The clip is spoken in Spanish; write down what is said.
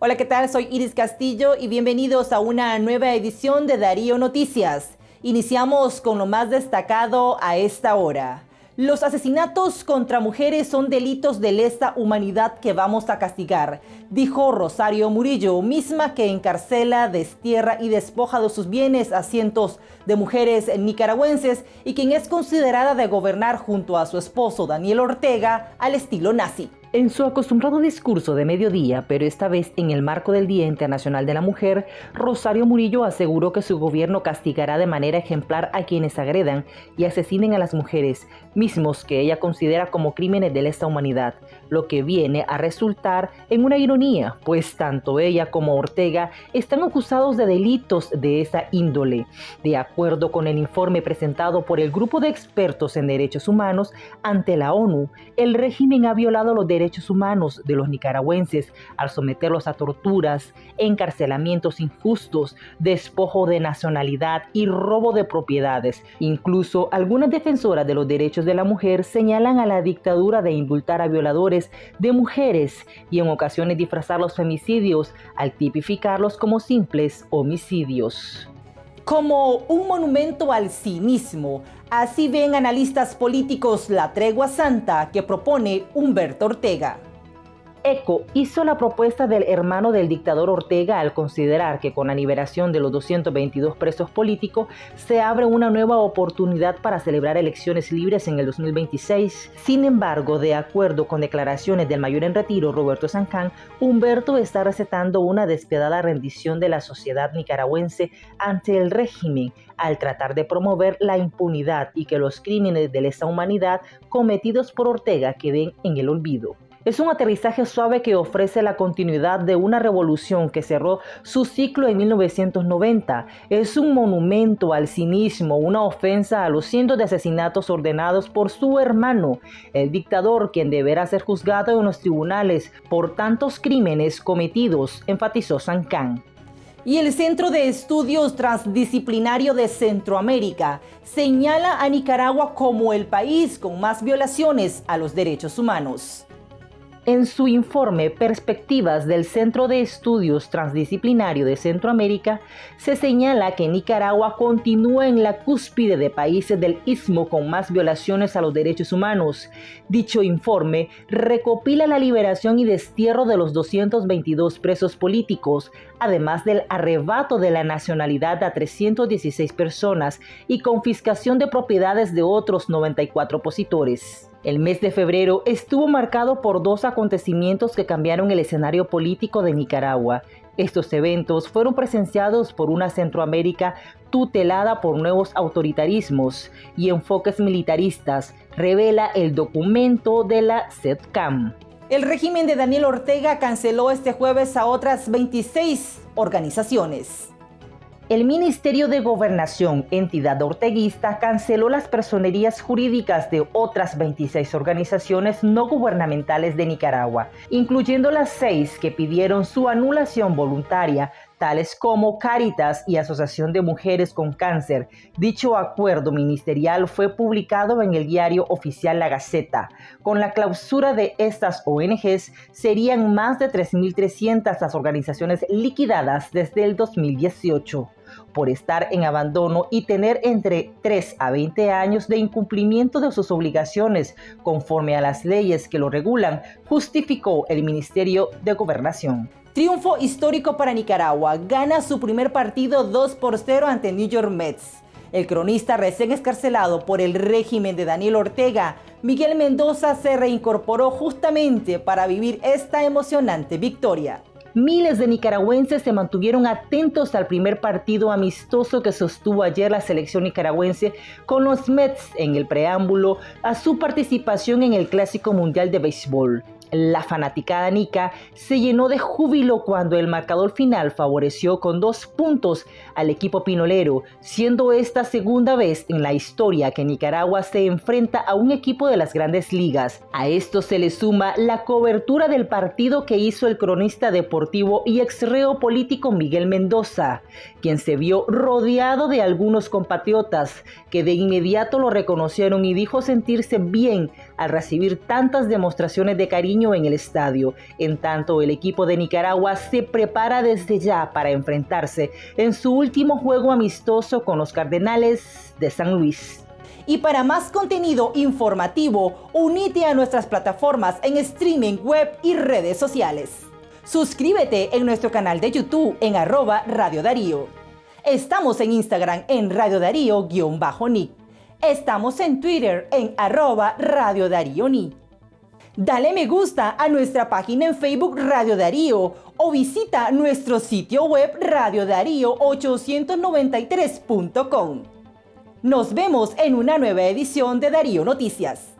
Hola, ¿qué tal? Soy Iris Castillo y bienvenidos a una nueva edición de Darío Noticias. Iniciamos con lo más destacado a esta hora. Los asesinatos contra mujeres son delitos de lesa humanidad que vamos a castigar, dijo Rosario Murillo, misma que encarcela, destierra y despoja de sus bienes a cientos de mujeres nicaragüenses y quien es considerada de gobernar junto a su esposo Daniel Ortega al estilo nazi. En su acostumbrado discurso de mediodía, pero esta vez en el marco del Día Internacional de la Mujer, Rosario Murillo aseguró que su gobierno castigará de manera ejemplar a quienes agredan y asesinen a las mujeres, mismos que ella considera como crímenes de lesa humanidad, lo que viene a resultar en una ironía, pues tanto ella como Ortega están acusados de delitos de esa índole. De acuerdo con el informe presentado por el Grupo de Expertos en Derechos Humanos ante la ONU, el régimen ha violado los derechos derechos humanos de los nicaragüenses al someterlos a torturas, encarcelamientos injustos, despojo de nacionalidad y robo de propiedades. Incluso algunas defensoras de los derechos de la mujer señalan a la dictadura de indultar a violadores de mujeres y en ocasiones disfrazar los femicidios al tipificarlos como simples homicidios como un monumento al cinismo. Así ven analistas políticos la tregua santa que propone Humberto Ortega. ECO hizo la propuesta del hermano del dictador Ortega al considerar que con la liberación de los 222 presos políticos se abre una nueva oportunidad para celebrar elecciones libres en el 2026. Sin embargo, de acuerdo con declaraciones del mayor en retiro Roberto Sancán, Humberto está recetando una despiadada rendición de la sociedad nicaragüense ante el régimen al tratar de promover la impunidad y que los crímenes de lesa humanidad cometidos por Ortega queden en el olvido. Es un aterrizaje suave que ofrece la continuidad de una revolución que cerró su ciclo en 1990. Es un monumento al cinismo, una ofensa a los cientos de asesinatos ordenados por su hermano, el dictador quien deberá ser juzgado en los tribunales por tantos crímenes cometidos, enfatizó San Can y el Centro de Estudios Transdisciplinario de Centroamérica señala a Nicaragua como el país con más violaciones a los derechos humanos. En su informe Perspectivas del Centro de Estudios Transdisciplinario de Centroamérica, se señala que Nicaragua continúa en la cúspide de países del istmo con más violaciones a los derechos humanos. Dicho informe recopila la liberación y destierro de los 222 presos políticos, además del arrebato de la nacionalidad a 316 personas y confiscación de propiedades de otros 94 opositores. El mes de febrero estuvo marcado por dos acontecimientos que cambiaron el escenario político de Nicaragua. Estos eventos fueron presenciados por una Centroamérica tutelada por nuevos autoritarismos y enfoques militaristas, revela el documento de la SEDCAM. El régimen de Daniel Ortega canceló este jueves a otras 26 organizaciones. El Ministerio de Gobernación, entidad orteguista, canceló las personerías jurídicas de otras 26 organizaciones no gubernamentales de Nicaragua, incluyendo las seis que pidieron su anulación voluntaria tales como Caritas y Asociación de Mujeres con Cáncer. Dicho acuerdo ministerial fue publicado en el diario oficial La Gaceta. Con la clausura de estas ONGs, serían más de 3.300 las organizaciones liquidadas desde el 2018 por estar en abandono y tener entre 3 a 20 años de incumplimiento de sus obligaciones conforme a las leyes que lo regulan, justificó el Ministerio de Gobernación. Triunfo histórico para Nicaragua. Gana su primer partido 2 por 0 ante New York Mets. El cronista recién escarcelado por el régimen de Daniel Ortega, Miguel Mendoza se reincorporó justamente para vivir esta emocionante victoria. Miles de nicaragüenses se mantuvieron atentos al primer partido amistoso que sostuvo ayer la selección nicaragüense con los Mets en el preámbulo a su participación en el Clásico Mundial de Béisbol. La fanaticada Nica se llenó de júbilo cuando el marcador final favoreció con dos puntos al equipo pinolero, siendo esta segunda vez en la historia que Nicaragua se enfrenta a un equipo de las grandes ligas. A esto se le suma la cobertura del partido que hizo el cronista deportivo y exreo político Miguel Mendoza, quien se vio rodeado de algunos compatriotas que de inmediato lo reconocieron y dijo sentirse bien al recibir tantas demostraciones de cariño en el estadio. En tanto, el equipo de Nicaragua se prepara desde ya para enfrentarse en su último juego amistoso con los Cardenales de San Luis. Y para más contenido informativo, unite a nuestras plataformas en streaming web y redes sociales. Suscríbete en nuestro canal de YouTube en arroba Radio Darío. Estamos en Instagram en Radio Darío-Nick. Estamos en Twitter en arroba Radio Darío Ni. Dale me gusta a nuestra página en Facebook Radio Darío o visita nuestro sitio web radiodarío893.com. Nos vemos en una nueva edición de Darío Noticias.